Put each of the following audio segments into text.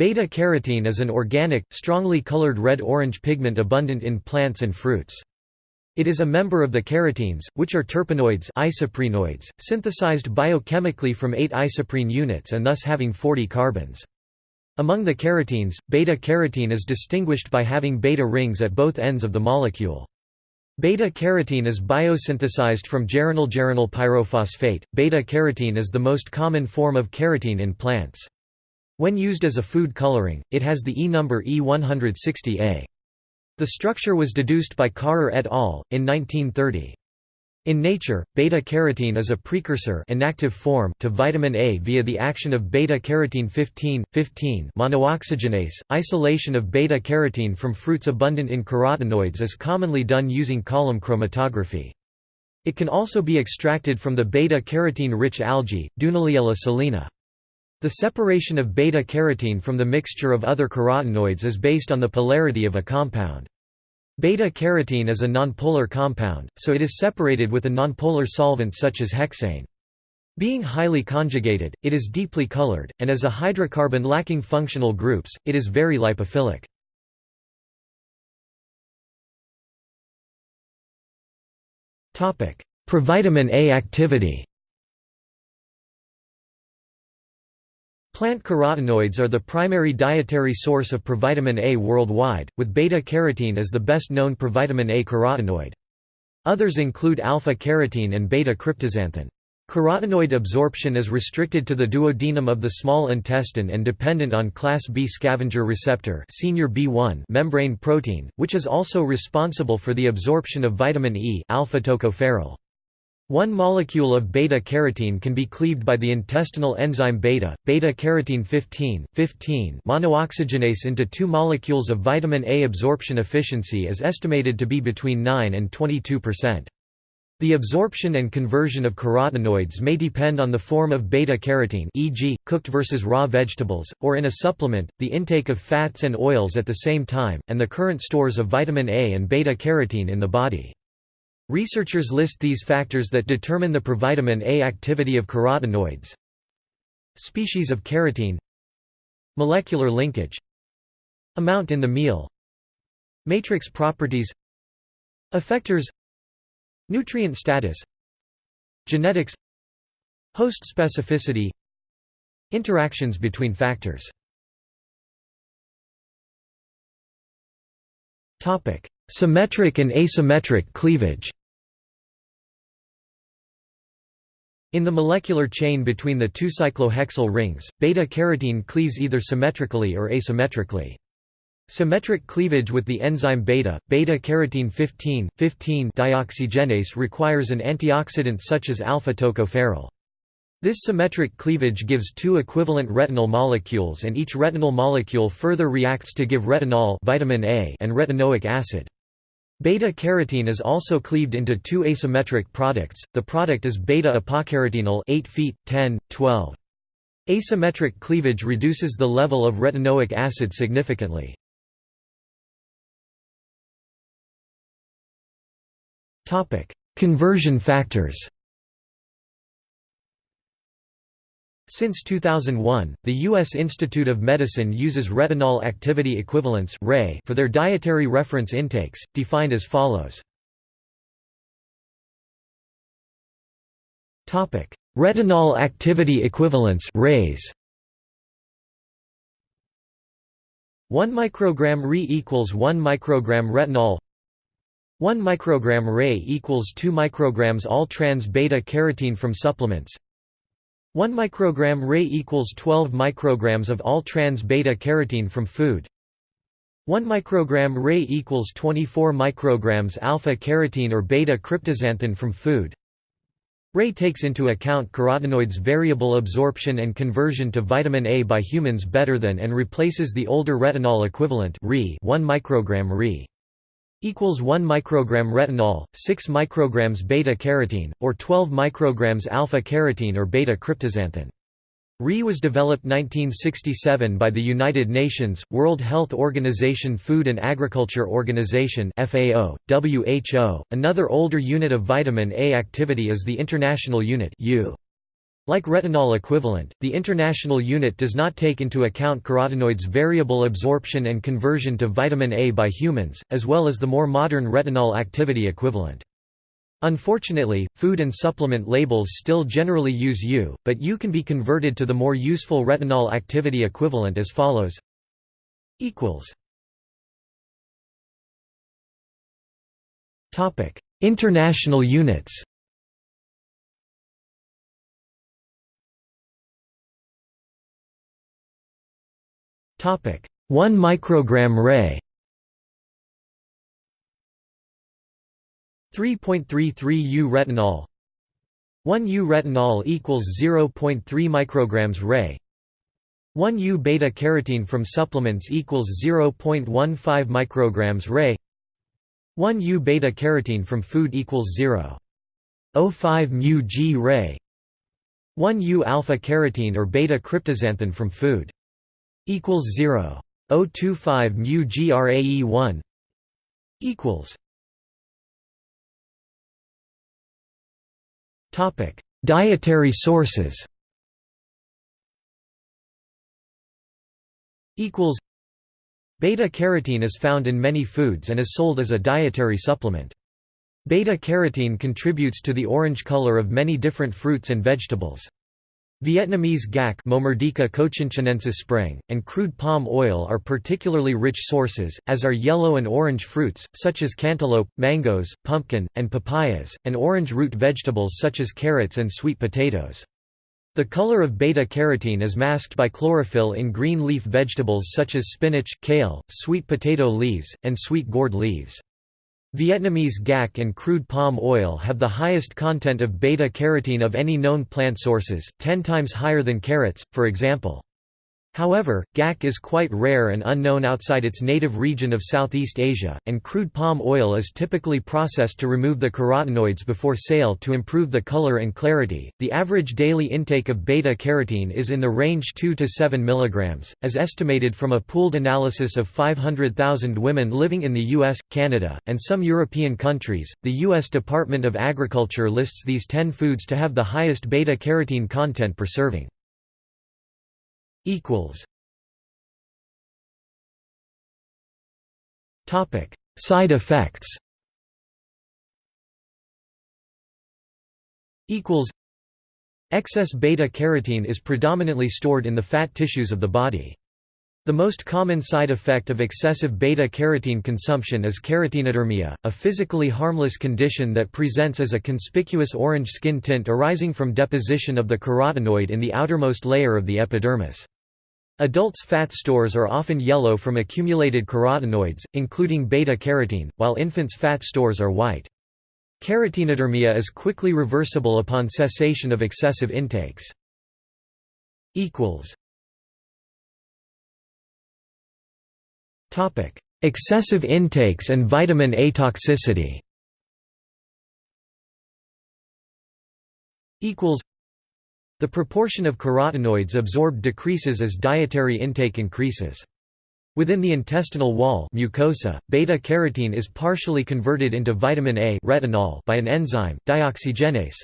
Beta-carotene is an organic, strongly colored red-orange pigment abundant in plants and fruits. It is a member of the carotenes, which are terpenoids isoprenoids, synthesized biochemically from 8 isoprene units and thus having 40 carbons. Among the carotenes, beta-carotene is distinguished by having beta rings at both ends of the molecule. Beta-carotene is biosynthesized from geranyl-geranyl pyrophosphate. Beta-carotene is the most common form of carotene in plants. When used as a food coloring, it has the E number E160A. The structure was deduced by Karrer et al. in 1930. In nature, beta-carotene is a precursor inactive form to vitamin A via the action of beta-carotene 15, 15 monooxygenase. Isolation of beta-carotene from fruits abundant in carotenoids is commonly done using column chromatography. It can also be extracted from the beta-carotene-rich algae, Dunaliella salina. The separation of beta-carotene from the mixture of other carotenoids is based on the polarity of a compound. Beta-carotene is a nonpolar compound, so it is separated with a nonpolar solvent such as hexane. Being highly conjugated, it is deeply colored, and as a hydrocarbon lacking functional groups, it is very lipophilic. Provitamin A activity Plant carotenoids are the primary dietary source of provitamin A worldwide, with beta-carotene as the best-known provitamin A carotenoid. Others include alpha-carotene and beta-cryptoxanthin. Carotenoid absorption is restricted to the duodenum of the small intestine and dependent on class B scavenger receptor SR-B1 membrane protein, which is also responsible for the absorption of vitamin E alpha-tocopherol. One molecule of beta-carotene can be cleaved by the intestinal enzyme beta, beta-carotene 15, 15 monooxygenase into two molecules of vitamin A absorption efficiency is estimated to be between 9 and 22%. The absorption and conversion of carotenoids may depend on the form of beta-carotene e.g., cooked versus raw vegetables, or in a supplement, the intake of fats and oils at the same time, and the current stores of vitamin A and beta-carotene in the body. Researchers list these factors that determine the provitamin A activity of carotenoids. Species of carotene. Molecular linkage. Amount in the meal. Matrix properties. Effectors. Nutrient status. Genetics. Host specificity. Interactions between factors. Symmetric and asymmetric cleavage In the molecular chain between the two cyclohexyl rings, beta-carotene cleaves either symmetrically or asymmetrically. Symmetric cleavage with the enzyme beta, beta-carotene 15, 15 dioxygenase requires an antioxidant such as alpha-tocopherol. This symmetric cleavage gives two equivalent retinal molecules and each retinal molecule further reacts to give retinol vitamin A and retinoic acid. Beta-carotene is also cleaved into two asymmetric products, the product is beta-apocarotenal 8 feet, 10, 12. Asymmetric cleavage reduces the level of retinoic acid significantly. Conversion factors Since 2001, the U.S. Institute of Medicine uses retinol activity equivalents for their dietary reference intakes, defined as follows. Retinol activity equivalents RAEs 1 microgram Re equals 1 microgram retinol 1 microgram Rae equals 2 micrograms all trans beta carotene from supplements 1 microgram Rae equals 12 micrograms of all trans beta carotene from food. 1 microgram Rae equals 24 micrograms alpha carotene or beta cryptoxanthin from food. Rae takes into account carotenoids variable absorption and conversion to vitamin A by humans better than and replaces the older retinol equivalent Re 1 microgram Re equals 1 microgram retinol, 6 micrograms beta-carotene, or 12 micrograms alpha-carotene or beta-cryptoxanthin. RE was developed 1967 by the United Nations, World Health Organization Food and Agriculture Organization FAO, WHO. Another older unit of vitamin A activity is the International Unit U. Like retinol equivalent, the international unit does not take into account carotenoids' variable absorption and conversion to vitamin A by humans, as well as the more modern retinol activity equivalent. Unfortunately, food and supplement labels still generally use U, but U can be converted to the more useful retinol activity equivalent as follows. International units Topic: 1 microgram RAE. 3.33 U retinol. 1 U retinol equals 0.3 micrograms RAE. 1 U beta carotene from supplements equals 0.15 micrograms RAE. 1 U beta carotene from food equals 0.05 mu G RAE. 1 U alpha carotene or beta cryptoxanthin from food equals 0. 025 mu grae 1 equals Topic: Dietary sources. Equals Beta carotene is found in many foods and is sold as a dietary supplement. Beta carotene contributes to the orange color of many different fruits and vegetables. Vietnamese gac sprang, and crude palm oil are particularly rich sources, as are yellow and orange fruits, such as cantaloupe, mangoes, pumpkin, and papayas, and orange root vegetables such as carrots and sweet potatoes. The color of beta-carotene is masked by chlorophyll in green leaf vegetables such as spinach, kale, sweet potato leaves, and sweet gourd leaves. Vietnamese gac and crude palm oil have the highest content of beta-carotene of any known plant sources, 10 times higher than carrots, for example. However, gac is quite rare and unknown outside its native region of Southeast Asia, and crude palm oil is typically processed to remove the carotenoids before sale to improve the color and clarity. The average daily intake of beta carotene is in the range 2 to 7 mg, as estimated from a pooled analysis of 500,000 women living in the US, Canada, and some European countries. The US Department of Agriculture lists these 10 foods to have the highest beta carotene content per serving equals Topic Side effects equals Excess beta-carotene is predominantly stored in the fat tissues of the body. The most common side effect of excessive beta-carotene consumption is carotenodermia, a physically harmless condition that presents as a conspicuous orange skin tint arising from deposition of the carotenoid in the outermost layer of the epidermis. Adults' fat stores are often yellow from accumulated carotenoids, including beta-carotene, while infants' fat stores are white. Carotenodermia is quickly reversible upon cessation of excessive intakes. Excessive intakes and vitamin A toxicity the proportion of carotenoids absorbed decreases as dietary intake increases. Within the intestinal wall mucosa, beta-carotene is partially converted into vitamin A retinol by an enzyme, dioxygenase.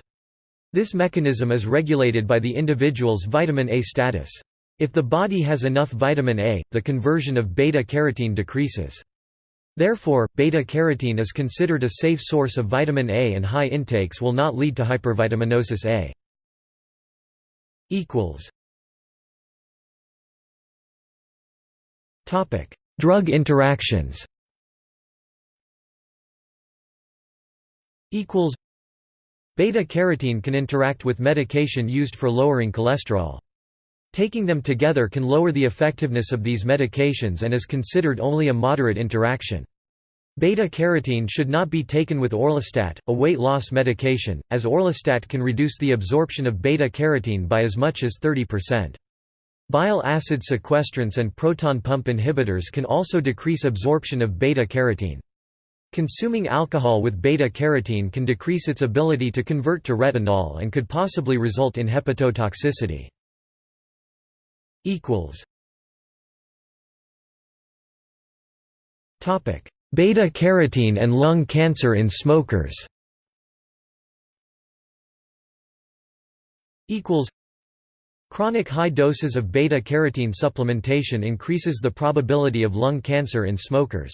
This mechanism is regulated by the individual's vitamin A status. If the body has enough vitamin A, the conversion of beta-carotene decreases. Therefore, beta-carotene is considered a safe source of vitamin A and high intakes will not lead to hypervitaminosis A equals Topic: Drug interactions. Equals Beta carotene can interact with medication used for lowering cholesterol. Taking them together can lower the effectiveness of these medications and is considered only a moderate interaction. Beta-carotene should not be taken with orlistat, a weight loss medication, as orlistat can reduce the absorption of beta-carotene by as much as 30%. Bile acid sequestrants and proton pump inhibitors can also decrease absorption of beta-carotene. Consuming alcohol with beta-carotene can decrease its ability to convert to retinol and could possibly result in hepatotoxicity. Topic Beta-carotene and lung cancer in smokers equals Chronic high doses of beta-carotene supplementation increases the probability of lung cancer in smokers.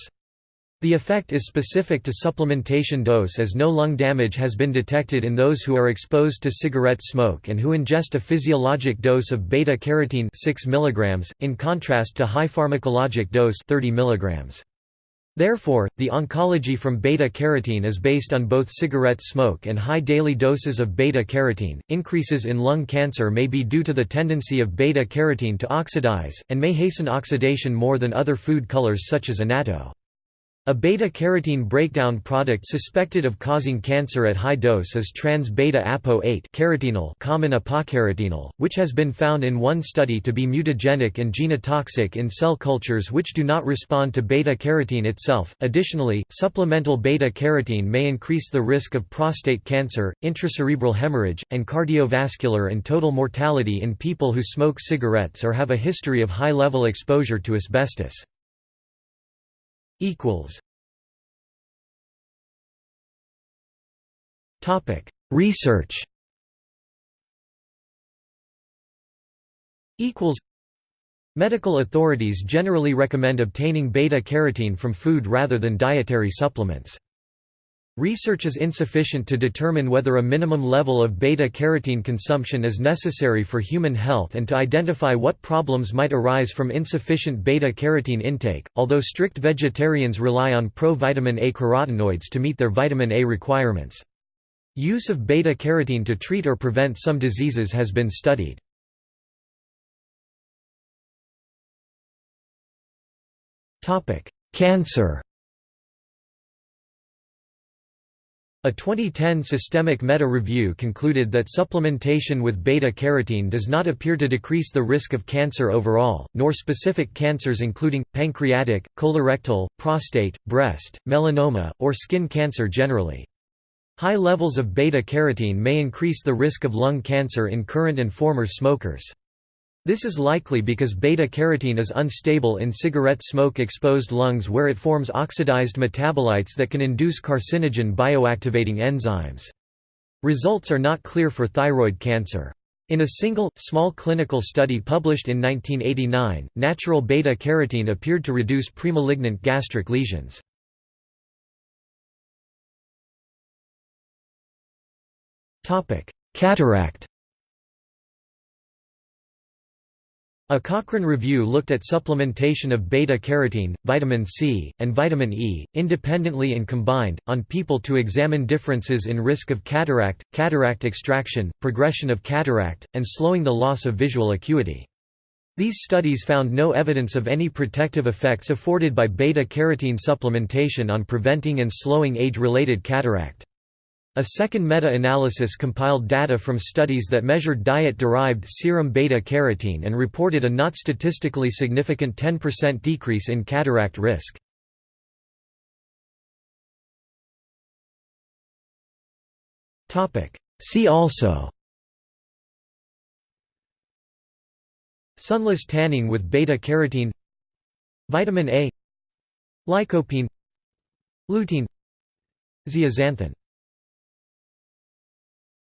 The effect is specific to supplementation dose as no lung damage has been detected in those who are exposed to cigarette smoke and who ingest a physiologic dose of beta-carotene 6 mg, in contrast to high pharmacologic dose 30 mg. Therefore, the oncology from beta-carotene is based on both cigarette smoke and high daily doses of beta-carotene. Increases in lung cancer may be due to the tendency of beta-carotene to oxidize, and may hasten oxidation more than other food colors such as annatto. A beta-carotene breakdown product suspected of causing cancer at high dose is trans-beta-apo-8 carotenal common apocarotenal, which has been found in one study to be mutagenic and genotoxic in cell cultures which do not respond to beta-carotene itself. Additionally, supplemental beta-carotene may increase the risk of prostate cancer, intracerebral hemorrhage, and cardiovascular and total mortality in people who smoke cigarettes or have a history of high-level exposure to asbestos equals. Topic Research. Equals. Medical authorities generally recommend obtaining beta-carotene from food rather than dietary supplements. Research is insufficient to determine whether a minimum level of beta-carotene consumption is necessary for human health and to identify what problems might arise from insufficient beta-carotene intake, although strict vegetarians rely on pro-vitamin A carotenoids to meet their vitamin A requirements. Use of beta-carotene to treat or prevent some diseases has been studied. Cancer A 2010 systemic meta-review concluded that supplementation with beta-carotene does not appear to decrease the risk of cancer overall, nor specific cancers including, pancreatic, colorectal, prostate, breast, melanoma, or skin cancer generally. High levels of beta-carotene may increase the risk of lung cancer in current and former smokers. This is likely because beta-carotene is unstable in cigarette smoke-exposed lungs where it forms oxidized metabolites that can induce carcinogen bioactivating enzymes. Results are not clear for thyroid cancer. In a single, small clinical study published in 1989, natural beta-carotene appeared to reduce premalignant gastric lesions. Cataract A Cochrane review looked at supplementation of beta-carotene, vitamin C, and vitamin E, independently and combined, on people to examine differences in risk of cataract, cataract extraction, progression of cataract, and slowing the loss of visual acuity. These studies found no evidence of any protective effects afforded by beta-carotene supplementation on preventing and slowing age-related cataract. A second meta-analysis compiled data from studies that measured diet-derived serum beta-carotene and reported a not statistically significant 10% decrease in cataract risk. See also Sunless tanning with beta-carotene Vitamin A Lycopene Lutein Zeaxanthin